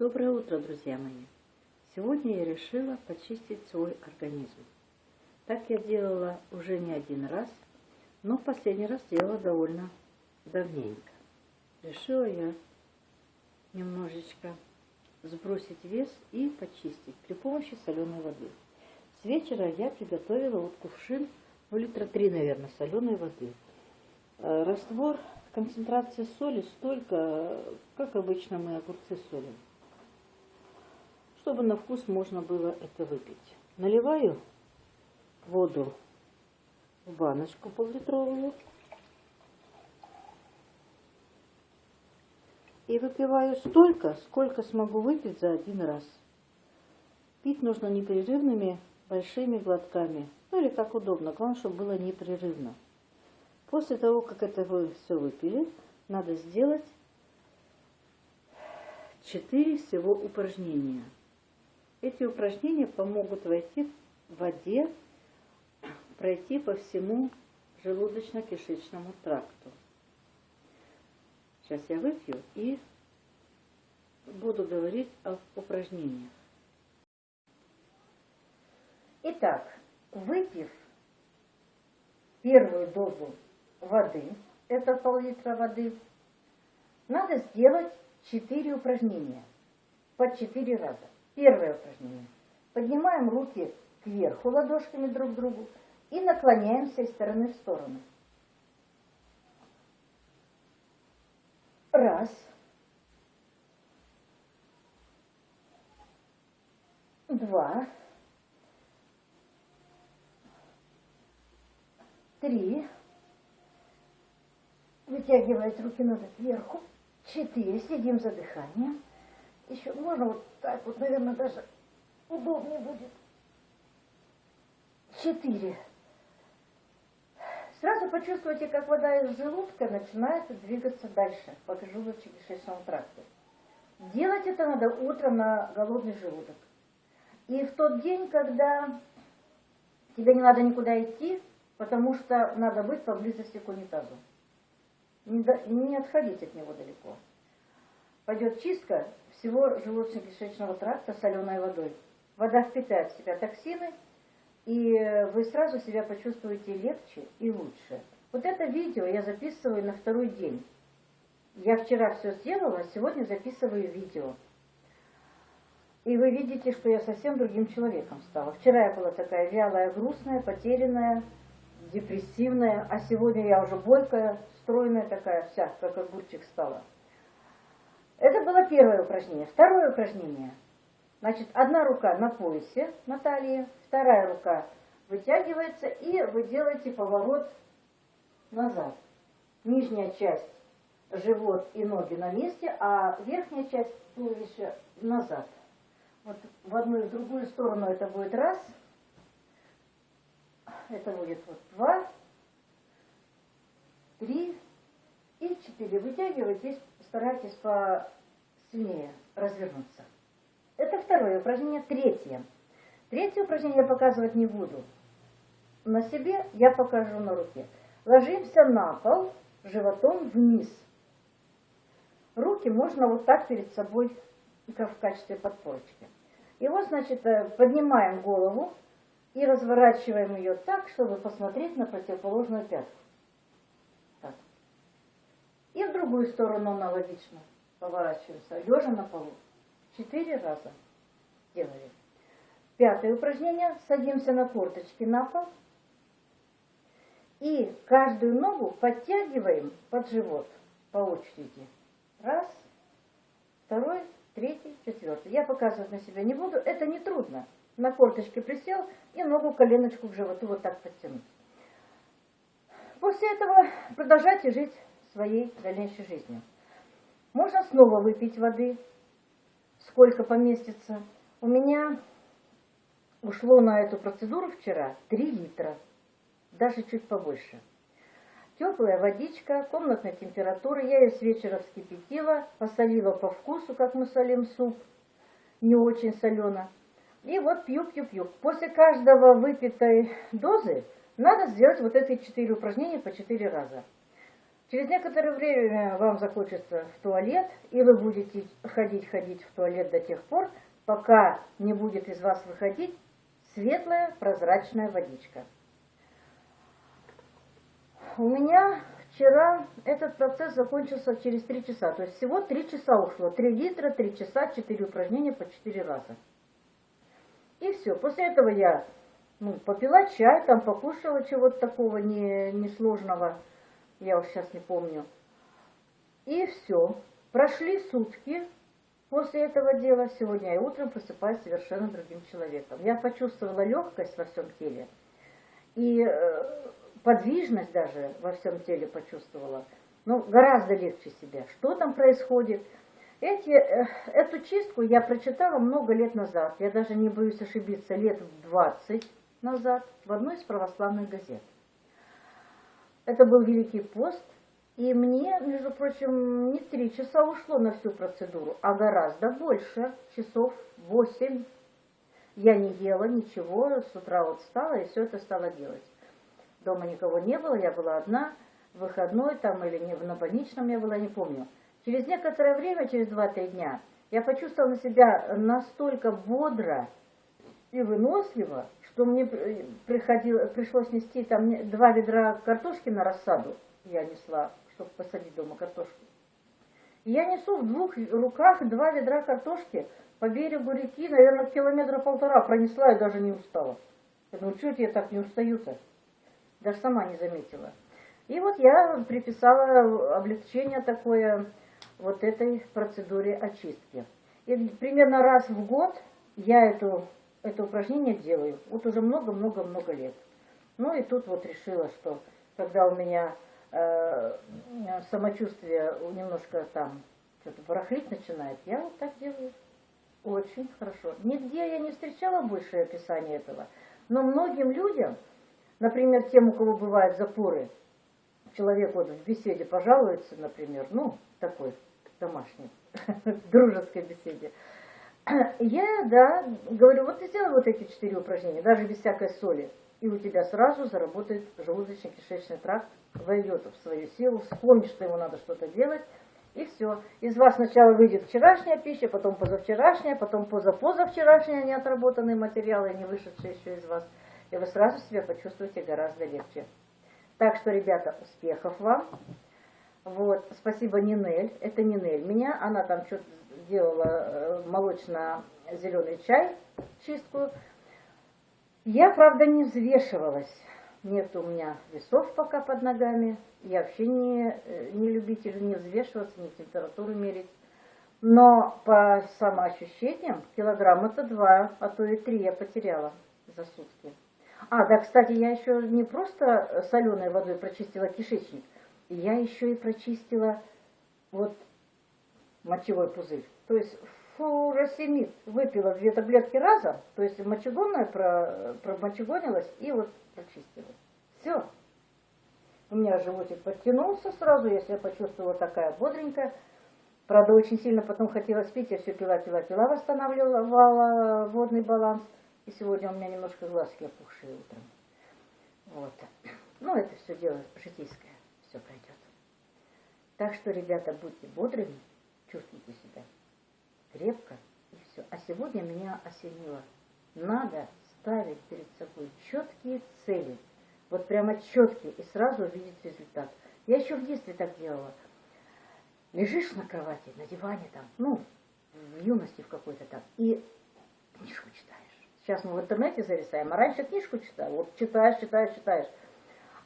Доброе утро, друзья мои! Сегодня я решила почистить свой организм. Так я делала уже не один раз, но последний раз делала довольно давненько. Решила я немножечко сбросить вес и почистить при помощи соленой воды. С вечера я приготовила вот кувшин, ну литра три, наверное, соленой воды. Э, раствор, концентрация соли столько, как обычно мы огурцы солим чтобы на вкус можно было это выпить. Наливаю воду в баночку поллитровую и выпиваю столько, сколько смогу выпить за один раз. Пить нужно непрерывными большими глотками, ну или как удобно, главное, чтобы было непрерывно. После того, как это вы все выпили, надо сделать 4 всего упражнения – эти упражнения помогут войти в воде, пройти по всему желудочно-кишечному тракту. Сейчас я выпью и буду говорить об упражнениях. Итак, выпив первую дозу воды, это пол-литра воды, надо сделать 4 упражнения по 4 раза. Первое упражнение. Поднимаем руки кверху ладошками друг к другу и наклоняемся из стороны в сторону. Раз. Два. Три. Вытягивать руки надо кверху. Четыре. Следим за дыханием. Еще можно вот так вот, наверное, даже удобнее будет. Четыре. Сразу почувствуйте, как вода из желудка начинает двигаться дальше по желудочно-кишечному тракту. Делать это надо утром на голодный желудок. И в тот день, когда тебе не надо никуда идти, потому что надо быть поблизости к унитазу. Не, не отходить от него далеко. Пойдет чистка, всего желудочно-кишечного тракта соленой водой. Вода впитает в себя токсины, и вы сразу себя почувствуете легче и лучше. Вот это видео я записываю на второй день. Я вчера все сделала, сегодня записываю видео. И вы видите, что я совсем другим человеком стала. Вчера я была такая вялая, грустная, потерянная, депрессивная, а сегодня я уже бойкая, стройная такая вся, как огурчик стала. Это было первое упражнение. Второе упражнение. Значит, одна рука на поясе, на вторая рука вытягивается, и вы делаете поворот назад. Нижняя часть, живот и ноги на месте, а верхняя часть туловища назад. Вот в одну и в другую сторону это будет раз, это будет вот два, три и четыре. Вытягивайтесь старайтесь посильнее развернуться. Это второе упражнение. Третье. Третье упражнение я показывать не буду. На себе я покажу на руке. Ложимся на пол животом вниз. Руки можно вот так перед собой, как в качестве подпорочки. И вот, значит, э, поднимаем голову и разворачиваем ее так, чтобы посмотреть на противоположную пятку. И в другую сторону аналогично поворачиваемся, лежа на полу. Четыре раза делали. Пятое упражнение. Садимся на корточки на пол. И каждую ногу подтягиваем под живот по очереди. Раз, второй, третий, четвертый. Я показывать на себя не буду, это не трудно. На корточке присел и ногу коленочку к животу вот так подтянуть. После этого продолжайте жить своей дальнейшей жизнью. Можно снова выпить воды, сколько поместится. У меня ушло на эту процедуру вчера 3 литра, даже чуть побольше. Теплая водичка, комнатной температуры. Я ее с вечера вскипятила, посолила по вкусу, как мы солим суп. Не очень солено. И вот пью-пью-пью. После каждого выпитой дозы надо сделать вот эти четыре упражнения по четыре раза. Через некоторое время вам захочется в туалет, и вы будете ходить-ходить в туалет до тех пор, пока не будет из вас выходить светлая прозрачная водичка. У меня вчера этот процесс закончился через 3 часа. То есть всего 3 часа ушло. 3 литра, 3 часа, 4 упражнения по 4 раза. И все. После этого я ну, попила чай, там покушала чего-то такого не, несложного. Я уж сейчас не помню. И все. Прошли сутки после этого дела. Сегодня я утром просыпаюсь совершенно другим человеком. Я почувствовала легкость во всем теле. И э, подвижность даже во всем теле почувствовала. Ну, гораздо легче себя. Что там происходит? Эти, э, эту чистку я прочитала много лет назад. Я даже не боюсь ошибиться, лет в 20 назад в одной из православных газет. Это был Великий пост, и мне, между прочим, не три часа ушло на всю процедуру, а гораздо больше, часов восемь. Я не ела ничего, с утра вот встала и все это стала делать. Дома никого не было, я была одна, выходной там или не, на больничном я была, не помню. Через некоторое время, через 2-3 дня, я почувствовала на себя настолько бодро и выносливо, что мне приходило, пришлось нести там два ведра картошки на рассаду, я несла, чтобы посадить дома картошку. И я несу в двух руках два ведра картошки по берегу реки, наверное, километра полтора пронесла и даже не устала. Я думаю, я так не устаю-то? Даже сама не заметила. И вот я приписала облегчение такое вот этой процедуре очистки. И примерно раз в год я эту, это упражнение делаю. Вот уже много-много-много лет. Ну и тут вот решила, что когда у меня э, самочувствие немножко там что-то барахлить начинает, я вот так делаю. Очень хорошо. Нигде я не встречала больше описания этого. Но многим людям Например, тем, у кого бывают запоры, человек вот в беседе пожалуется, например, ну, такой домашний, дружеской беседе. Я, да, говорю, вот ты сделай вот эти четыре упражнения, даже без всякой соли, и у тебя сразу заработает желудочно-кишечный тракт, войдет в свою силу, вспомнит, что ему надо что-то делать, и все. Из вас сначала выйдет вчерашняя пища, потом позавчерашняя, потом позапозавчерашняя неотработанные материалы, не вышедшие еще из вас – и вы сразу себя почувствуете гораздо легче. Так что, ребята, успехов вам. Вот, спасибо Нинель. Это Нинель меня. Она там что-то делала э, молочно-зеленый чай, чистку. Я, правда, не взвешивалась. Нет у меня весов пока под ногами. Я вообще не, э, не любитель не взвешиваться, не температуру мерить. Но по самоощущениям килограмма-то два, а то и три я потеряла за сутки. А, да, кстати, я еще не просто соленой водой прочистила кишечник, я еще и прочистила вот мочевой пузырь. То есть фуросемид выпила две таблетки разом, то есть мочегонная про, промочегонилась и вот прочистила. Все. У меня животик подтянулся сразу, я себя почувствовала такая бодренькая. Правда, очень сильно потом хотела спить, я все пила, пила, пила, восстанавливала водный баланс. И сегодня у меня немножко глазки опухшие утром. Вот. Ну, это все дело житейское. Так что, ребята, будьте бодрыми, чувствуйте себя крепко, и все. А сегодня меня осенило. Надо ставить перед собой четкие цели. Вот прямо четкие, и сразу увидеть результат. Я еще в детстве так делала. Лежишь на кровати, на диване там, ну, в юности в какой-то там, и книжку читаешь. Сейчас мы в интернете зависаем, а раньше книжку читал. Вот читаешь, читаешь, читаешь.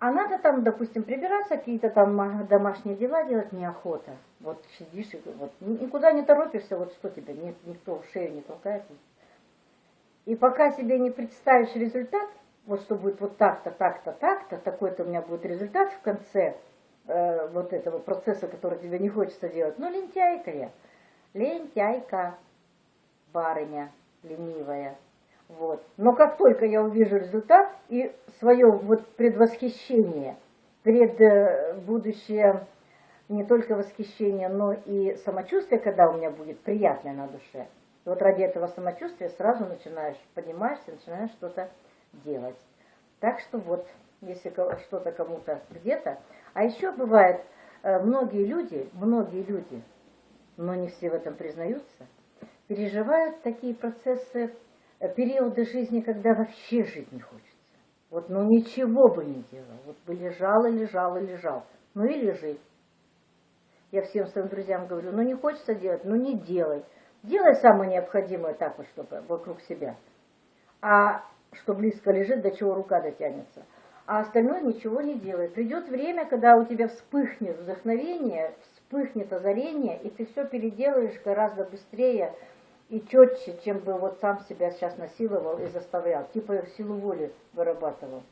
А надо там, допустим, прибираться, какие-то там домашние дела делать неохота. Вот сидишь и вот, никуда не торопишься, вот что тебе, нет, никто в шею не толкает. И пока себе не представишь результат, вот что будет вот так-то, так-то, так-то, такой-то у меня будет результат в конце э, вот этого процесса, который тебе не хочется делать. Ну, лентяйка я. Лентяйка, барыня, ленивая. Вот. Но как только я увижу результат и свое вот предвосхищение, пред э, будущее не только восхищение, но и самочувствие, когда у меня будет приятное на душе. Вот ради этого самочувствия сразу начинаешь, поднимаешься, начинаешь что-то делать. Так что вот, если что-то кому-то где-то. А еще бывает, э, многие люди, многие люди, но не все в этом признаются, переживают такие процессы, периоды жизни, когда вообще жить не хочется. Вот ну ничего бы не делал, вот бы лежал и лежал и лежал, ну и лежи. Я всем своим друзьям говорю, ну не хочется делать, ну не делай. Делай самое необходимое так вот, чтобы вокруг себя. А что близко лежит, до чего рука дотянется. А остальное ничего не делай. Придет время, когда у тебя вспыхнет вдохновение, вспыхнет озарение, и ты все переделаешь гораздо быстрее и четче, чем бы вот сам себя сейчас насиловал и заставлял. Типа силу воли вырабатывал.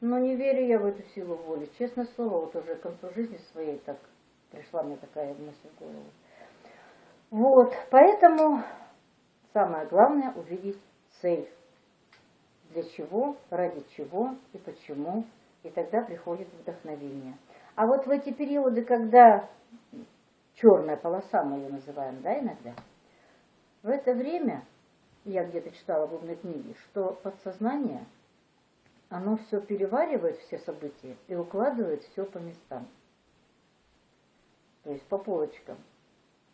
Но не верю я в эту силу воли. Честное слово, вот уже к концу жизни своей так пришла мне такая мысль в голову. Вот, поэтому самое главное увидеть цель. Для чего, ради чего и почему. И тогда приходит вдохновение. А вот в эти периоды, когда черная полоса, мы ее называем, да, иногда, в это время, я где-то читала в умной книге, что подсознание, оно все переваривает, все события, и укладывает все по местам. То есть по полочкам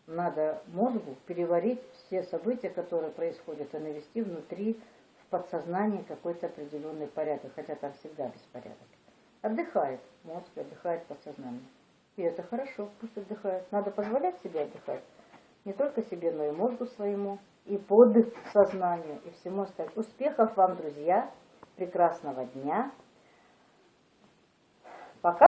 надо мозгу переварить все события, которые происходят, и навести внутри в подсознании какой-то определенный порядок, хотя там всегда беспорядок. Отдыхает мозг, отдыхает подсознание. И это хорошо, пусть отдыхает. Надо позволять себе отдыхать. Не только себе, но и мозгу своему, и под сознанию, и всему остальному. Успехов вам, друзья! Прекрасного дня! Пока